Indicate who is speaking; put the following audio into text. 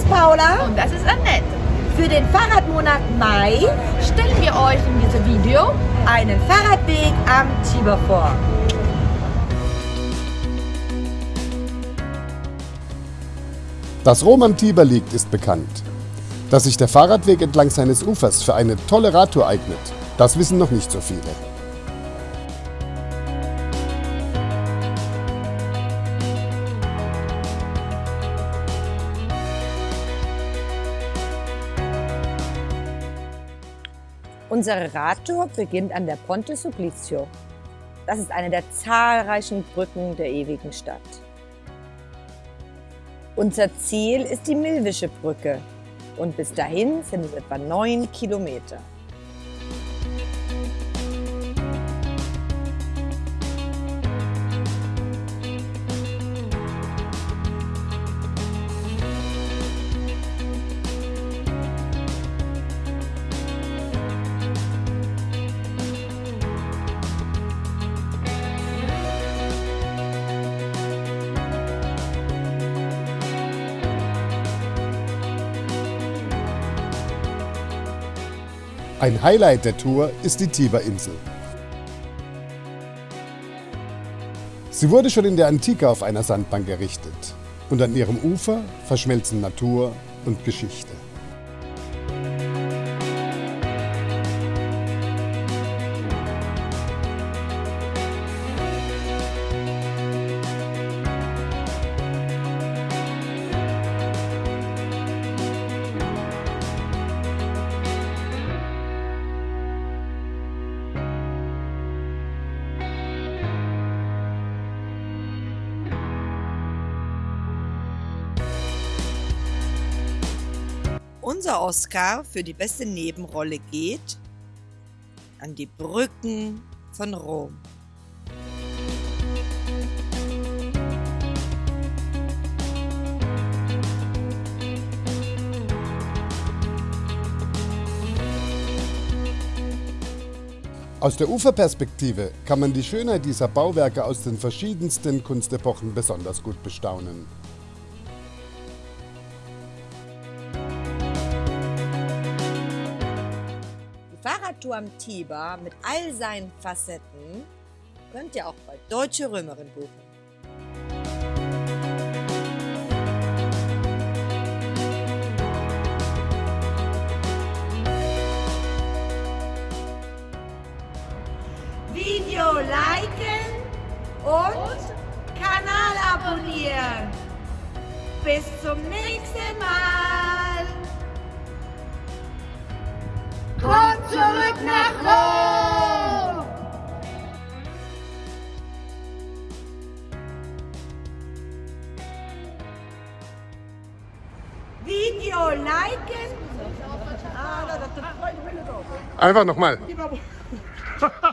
Speaker 1: ist Paula.
Speaker 2: Und das ist Annette.
Speaker 1: Für den Fahrradmonat Mai
Speaker 2: Stellen wir euch in diesem Video
Speaker 1: einen Fahrradweg am Tiber vor.
Speaker 3: Dass Rom am Tiber liegt, ist bekannt. Dass sich der Fahrradweg entlang seines Ufers für eine tolle Radtour eignet, das wissen noch nicht so viele.
Speaker 4: Unsere Radtour beginnt an der Ponte Supplicio. Das ist eine der zahlreichen Brücken der ewigen Stadt. Unser Ziel ist die Milwische Brücke und bis dahin sind es etwa neun Kilometer.
Speaker 3: Ein Highlight der Tour ist die Tiberinsel. Sie wurde schon in der Antike auf einer Sandbank errichtet und an ihrem Ufer verschmelzen Natur und Geschichte.
Speaker 4: Unser Oscar für die beste Nebenrolle geht an die Brücken von Rom.
Speaker 3: Aus der Uferperspektive kann man die Schönheit dieser Bauwerke aus den verschiedensten Kunstepochen besonders gut bestaunen.
Speaker 4: Fahrradtour am Tiber mit all seinen Facetten könnt ihr auch bei Deutsche Römerin buchen.
Speaker 1: Video liken und Kanal abonnieren. Bis zum nächsten Mal. Video liken.
Speaker 3: Einfach nochmal.